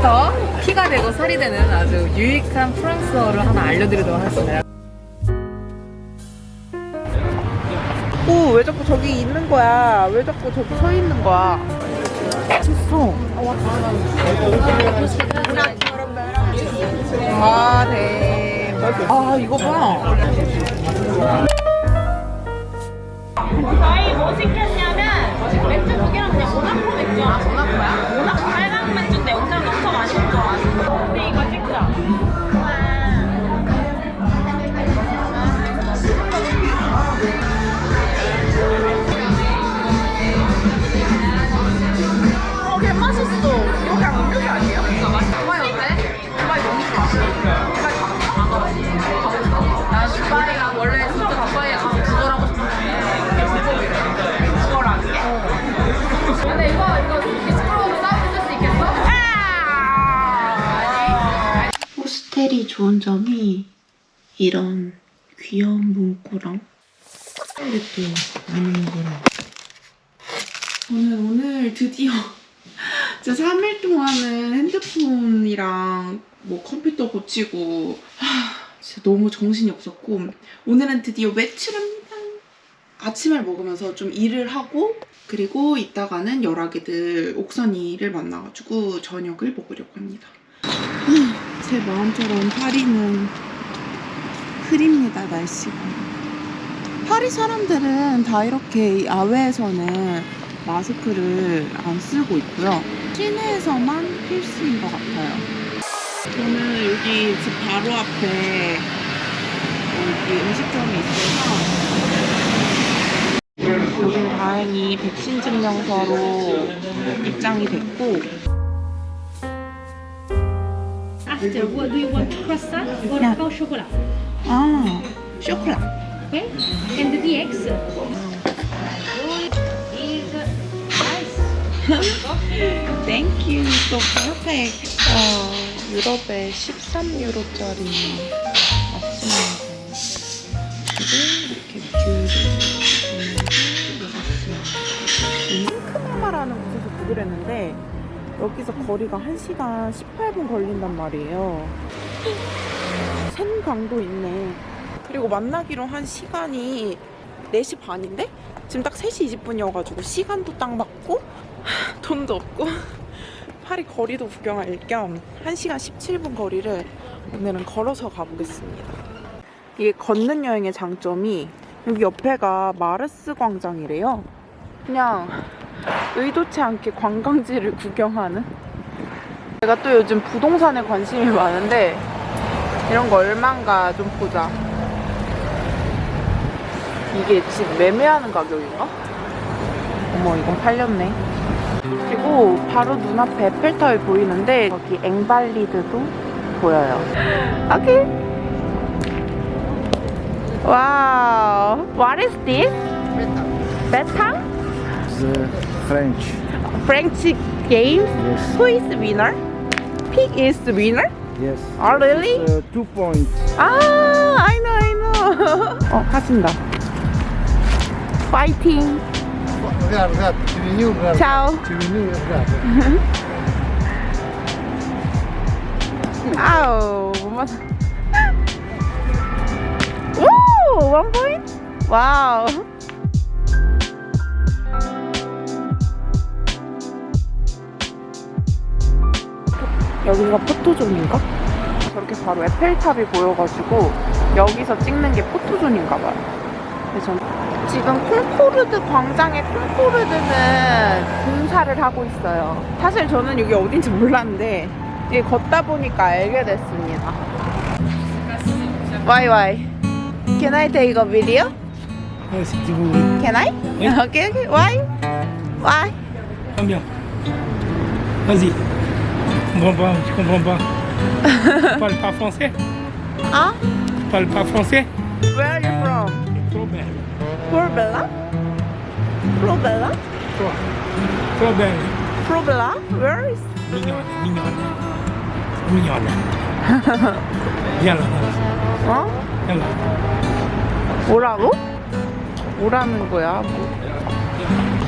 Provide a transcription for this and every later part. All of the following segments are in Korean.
지금부터 피가 되고 살이 되는 아주 유익한 프랑스어를 하나 알려드리도록 하겠습니다. 오, 왜 자꾸 저기 있는 거야? 왜 자꾸 저기 서 있는 거야? 쳤어. 아, 네. 아, 이거 봐. 저희 뭐 시켰냐면 맥주 두 개랑 그냥 모나코 맥주 아 모나코야? 모나코 빨강 맥주인데 영상 엄청 많이 먹어 근데 이거 찍자 좋은 점이 이런 귀여운 문구랑 또 많이 먹으라. 저는 오늘 드디어 진짜 3일 동안은 핸드폰이랑 뭐 컴퓨터 고치고 하, 진짜 너무 정신이 없었고 오늘은 드디어 외출합니다. 아침을 먹으면서 좀 일을 하고 그리고 이따가는 열아기들 옥선이를 만나가지고 저녁을 먹으려고 합니다. 제 마음처럼 파리는 흐립니다, 날씨가. 파리 사람들은 다 이렇게 야외에서는 마스크를 안 쓰고 있고요. 시내에서만 필수인 것 같아요. 저는 여기 집 바로 앞에 여기 음식점이 있어서 여기는 다행히 백신 증명서로 입장이 됐고 After, what do you want? Croissant or Yeah. pain au chocolat? 아 쇼콜라 Okay? And the nice. Thank you, so perfect. 어, 유럽에 13유로짜리 아침인데 이렇게 뷰를 보면서 잉크마마라는 곳에서 보기로 했는데 여기서 거리가 1시간 18분 걸린단 말이에요. 생강도 있네. 그리고 만나기로 한 시간이 4시 반인데 지금 딱 3시 20분이어가지고 시간도 딱 맞고 돈도 없고 파리 거리도 구경할 겸 1시간 17분 거리를 오늘은 걸어서 가보겠습니다. 이게 걷는 여행의 장점이 여기 옆에가 마르스 광장이래요. 그냥 의도치 않게 관광지를 구경하는 제가 또 요즘 부동산에 관심이 많은데 이런 거 얼만가 좀 보자. 이게 집 매매하는 가격인가? 어머 이건 팔렸네. 그리고 바로 눈앞에 에펠탑이 보이는데 여기 앵발리드도 보여요. 오케이. 와우. What is this? 베탕? The French. French games? Yes. Who is winner? Pig is the winner? Yes. Oh really? Uh, two points. 아, I know, I know. 어, 하신다. 파이팅. Regarde, regarde. Tu es venu, regarde. Ciao. Tu es venu, regarde. 아우, 못 맞아. 오, one point? Wow. 여기가 포토존인가? 저렇게 바로 에펠탑이 보여가지고 여기서 찍는 게 포토존인가 봐요. 그래서 전 지금 콩코르드 광장의 콩코르드는 공사를 하고 있어요. 사실 저는 여기 어딘지 몰랐는데 이게 걷다 보니까 알게 됐습니다. Why why? Can I take a video? Tu veux. Can I? Okay, okay. Why? Why? Vas-y. Comprends pas, je comprends pas. tu parles pas français Ah? Tu parles pas français Where are you from? Probella? Trop. Trop belle. Probella? Where is? Mignonne, mignonne. Mignonne. Viens là, 어? viens là. 뭐라고? 뭐라는 거야?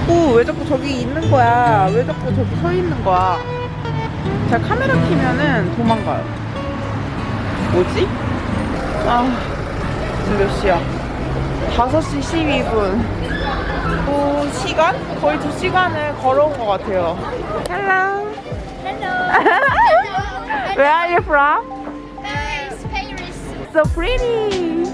오, 왜 자꾸 저기 있는 거야? 왜 자꾸 저기 서 있는 거야? 제가 카메라 키면은 도망가요. 뭐지? 아, 지금 몇 시야? 5시 12분. 또 시간? 거의 두 시간을 걸어온 것 같아요. Hello. Where are you from? Paris, Paris. So pretty.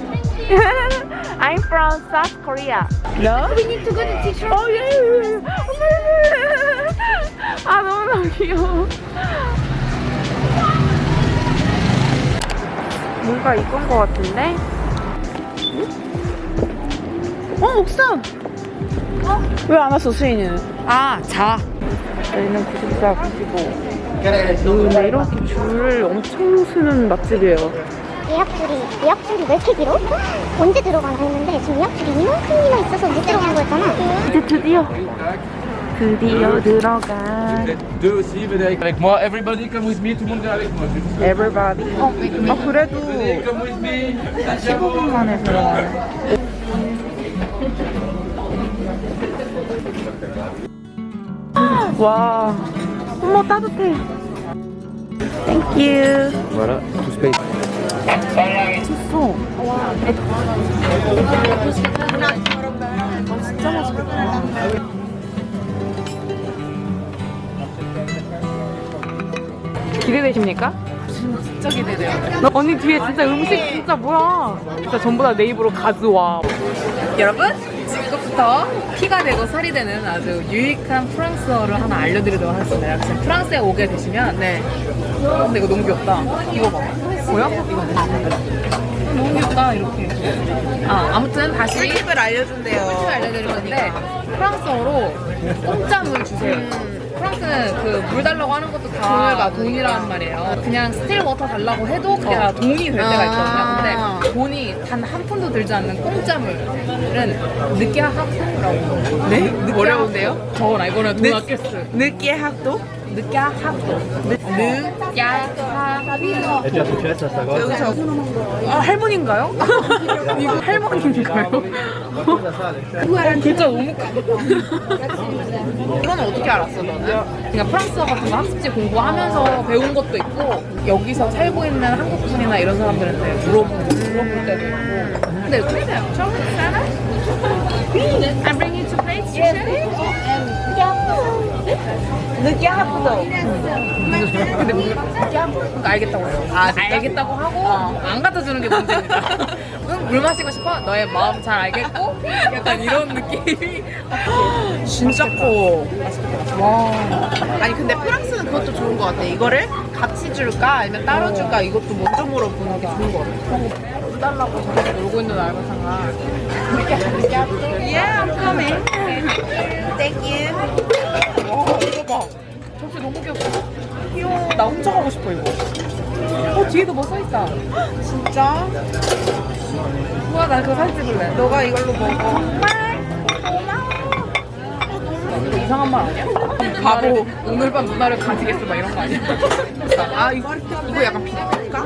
I'm from South Korea. No? We need to go to teacher. 어, 예, 예, 예. 아, 너무너무 귀여워. 뭔가 이건 것 같은데? 응? 어, 옥상! 왜안 왔어, 수인이는? 아, 자. 저희는 94, 95. 근데 이렇게 줄을 엄청 서는 맛집이에요. 예약줄이 예약줄이 왜 이렇게 길어? 언제 들어가나 했는데 지금 예약줄이 이만큼이나 있어서 못 들어간 거였잖아. 이제 드디어 드디어 들어가 Deux venez avec moi. Everybody come with me. Tout le monde vient avec moi. everybody 어, 아 그래도 Come with me. 15분 만에 들어가요 와 어머 따뜻해 땡큐 Voilà, tout space. 미쳤어 진짜 맛있겠다 기대되십니까? 진짜 기대돼요. 언니 뒤에 진짜 음식 진짜 뭐야? 진짜 전부 다내 입으로 가져와. 여러분, 지금부터 피가 되고 살이 되는 아주 유익한 프랑스어를 하나 알려드리도록 하겠습니다. 혹시 프랑스에 오게 되시면, 네. 어, 근데 이거 너무 귀엽다. 이거 봐. 보여? 이거 귀엽다, 이렇게. 아, 아무튼 다시 팁을 알려준대요. 팁을 알려드릴 건데, 프랑스어로 공짜물 주세요. 프랑스는 그 물 달라고 하는 것도 다 돈이라는 말이에요. 그냥 still water 달라고 해도 그게 다 돈이 될 때가 있거든요. 근데 돈이 단 한 푼도 들지 않는 공짜물은 une carafe d'eau라고. 네? 어려운데요? 저거나 이거는 돈 아꼈어. 느끼 학도? 느끼하학도. 느끼하학도. 여기서 아 할머니인가요? 할머니인가요? 글자 너무 커. 이건 어떻게 알았어 너는? 그러니까 프랑스어 같은 거 학습지 공부하면서 배운 것도 있고 여기서 살고 있는 한국 분이나 이런 사람들한테 물어보고 물어볼 때도 있고 근데 그래요 처음 살아? I bring you to place teacher? 느끼 학도. 근데 그러니까 알겠다고 해요 아, 알겠다고 하고 안 갖다 주는 게 문제입니다 응, 물 마시고 싶어? 너의 마음 잘 알겠고 약간 이런 느낌이 진짜 커. 와. 아니 근데 프랑스는 그것도 좋은 것 같아. 이거를 같이 줄까 아니면 따로 줄까 이것도 먼저 물어보는 게 좋은 것 같아. 물 달라고 저렇게 놀고 있는 알바상아 Yeah, I'm coming. Thank you. 접시 너무 귀엽다 귀여워 나 훔쳐가고 싶어 이거 어 뒤에도 뭐 써있다 진짜? 우와 나 그거 사진 찍을래 너가 이걸로 먹어. 이거 이상한 말 아니야? 바보 오늘 밤 누나를 가지겠어 막 이런 거 아니야? 아 이거 이거 약간 비슷할까?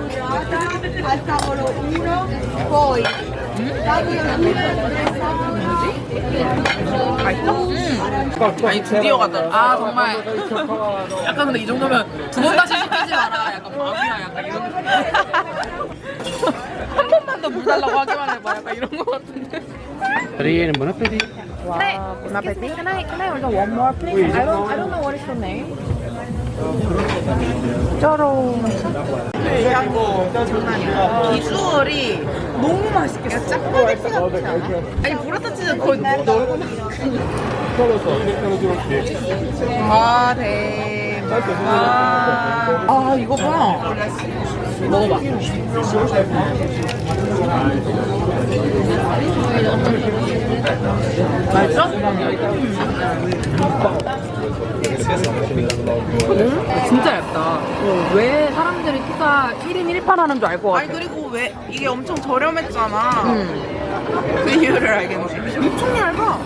맛있어? 아니 드디어 가더라. 아 정말 약간 근데 이 정도면 두 번 다시 시키지 마라 약간 마음이야 약간 이런 한 번만 더 물 달라고 하기만 해봐 약간 이런 거 같은데 Rien, bon appétit. 와, 보나페티. Can I, can I order one more please? I don't, I don't know what is your name 쩌롱. 거 장난이야. 비주얼이 너무 맛있겠어. 짜파게티 같지 않아? 아니 브라타 치즈 거의 너 얼굴 아, 대. 아, 아, 이거 봐. 먹어봐 맛있어? 진짜 얇다 왜 사람들이 피자 1인 1판 하는 줄 알 것 같아 아니 그리고 왜 이게 엄청 저렴했잖아. 그 이유를 알겠네. 엄청 얇아.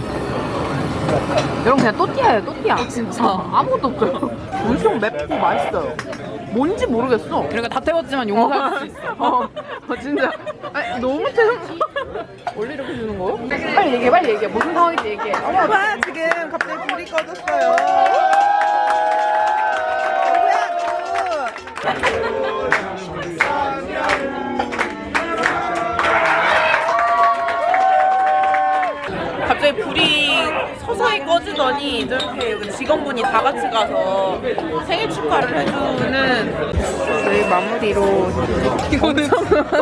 여러분 그냥 또띠아예요 또띠아 진짜 아무것도 없어요 엄청 맵고 맛있어요. 뭔지 모르겠어. 그러니까 다 태웠지만 용서할 수 있어 어, 어, 진짜. 아니, 너무 태운 원래 이렇게 주는 거요? 빨리 얘기해 빨리 얘기해 무슨 상황인지 얘기해 어머, 와, 지금 갑자기 불이 꺼졌어요. 직원분이 다 같이 가서 생일 축하를 해주는 저희 마무리로 이거는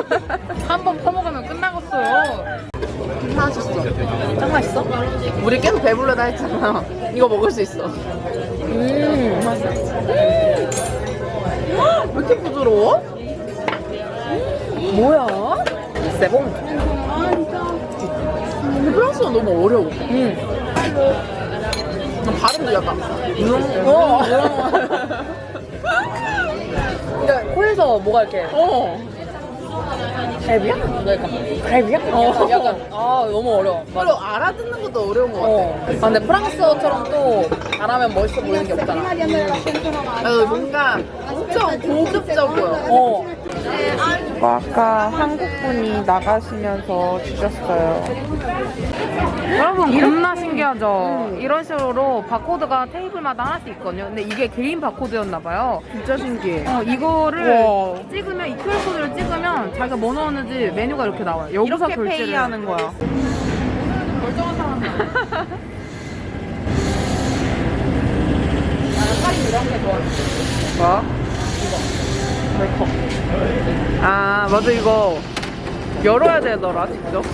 한번 퍼먹으면 끝나겠어요. 맛있어. 짱 맛있어? 우리 계속 배불러다 했잖아. 이거 먹을 수 있어. 음, 맛있어. 왜 이렇게 부드러워? 뭐야? 세봉. 근데 프랑스어 너무 어려워. 응. 발음도 약간. 음, 어. 그러니까 코에서 뭐가 이렇게. 어. 갈비야? 약간 갈비야? 어. 약간 아 너무 어려워. 그리고 알아듣는 것도 어려운 것 같아. 아, 근데 프랑스어처럼 또 잘하면 멋있어 보이는 게 없잖아. 어, 뭔가 엄청 고급적이야. 어. 이거 아까 한국분이 나가시면서 주셨어요. 여러분 겁나 신기하죠? 이런 식으로 바코드가 테이블마다 하나씩 있거든요. 근데 이게 개인 바코드였나 봐요. 진짜 신기해. 어, 이거를 와. 찍으면 이 QR코드를 찍으면 자기가 뭐 넣었는지 메뉴가 이렇게 나와요. 여기서 이렇게 결제를 페이하는 거야. 멀쩡한 사람이야. 나는 할인 이런 게 좋아. 뭐? 아 맞아 이거 열어야 되더라 직접.